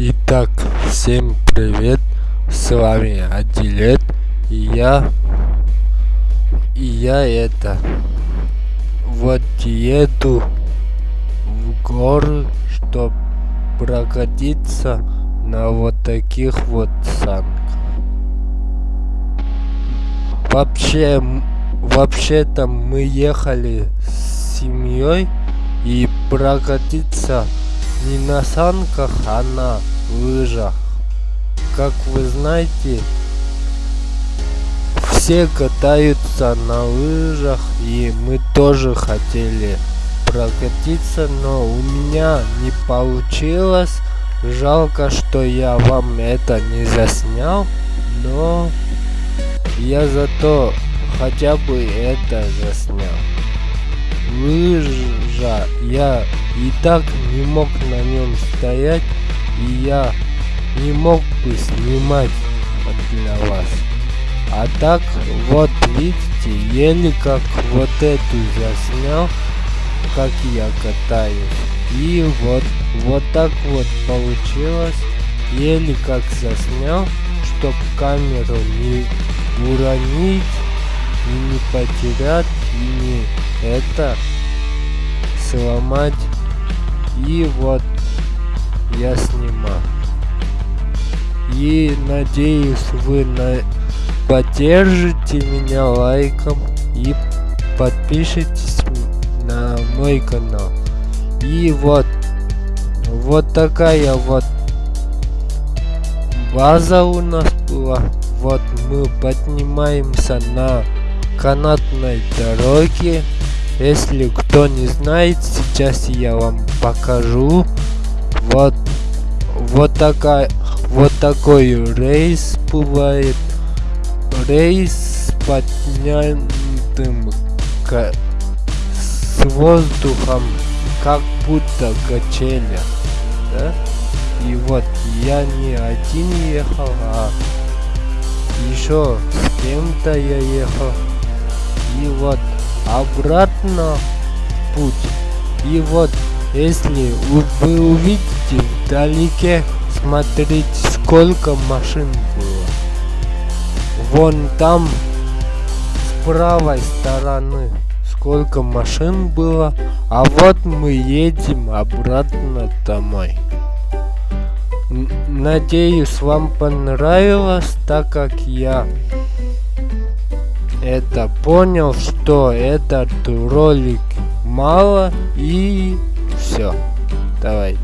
Итак, всем привет, с вами Адилет, и я, и я это, вот еду в горы, чтобы прокатиться на вот таких вот санках. Вообще, вообще-то мы ехали с семьей и прокатиться не на санках, а на лыжах. Как вы знаете, все катаются на лыжах, и мы тоже хотели прокатиться, но у меня не получилось. Жалко, что я вам это не заснял, но я зато хотя бы это заснял лыжа. Я и так не мог на нем стоять и я не мог бы снимать для вас. А так вот видите еле как вот эту заснял как я катаюсь. И вот вот так вот получилось. Еле как заснял чтоб камеру не уронить и не потерять и не это сломать. И вот я снимаю. И надеюсь вы на поддержите меня лайком и подпишитесь на мой канал. И вот вот такая вот база у нас была. Вот мы поднимаемся на канатной дороге если кто не знает, сейчас я вам покажу. Вот, вот такая, вот такой рейс бывает. Рейс с поднятым с воздухом, как будто качели. Да? И вот я не один ехал, а еще с кем-то я ехал. И вот обратно путь. И вот, если вы увидите вдалеке, смотрите, сколько машин было. Вон там, с правой стороны, сколько машин было. А вот мы едем обратно домой. Надеюсь, вам понравилось, так как я это понял, что этот ролик мало и все. Давайте.